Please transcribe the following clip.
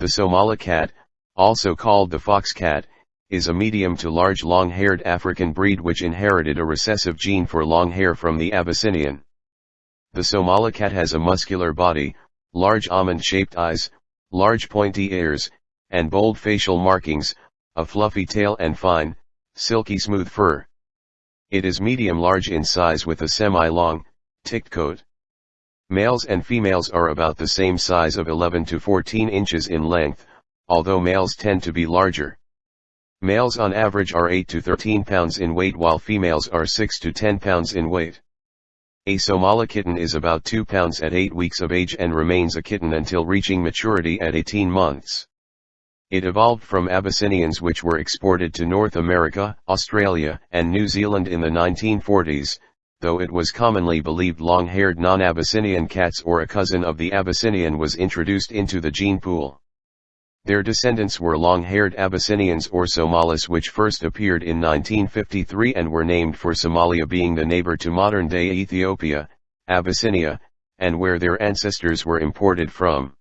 The Somali cat, also called the fox cat, is a medium to large long-haired African breed which inherited a recessive gene for long hair from the Abyssinian. The Somali cat has a muscular body, large almond-shaped eyes, large pointy ears, and bold facial markings, a fluffy tail and fine, silky smooth fur. It is medium-large in size with a semi-long, ticked coat. Males and females are about the same size of 11 to 14 inches in length, although males tend to be larger. Males on average are 8 to 13 pounds in weight while females are 6 to 10 pounds in weight. A Somali kitten is about 2 pounds at 8 weeks of age and remains a kitten until reaching maturity at 18 months. It evolved from Abyssinians which were exported to North America, Australia, and New Zealand in the 1940s, though it was commonly believed long-haired non-Abyssinian cats or a cousin of the Abyssinian was introduced into the gene pool. Their descendants were long-haired Abyssinians or Somalis which first appeared in 1953 and were named for Somalia being the neighbor to modern-day Ethiopia, Abyssinia, and where their ancestors were imported from.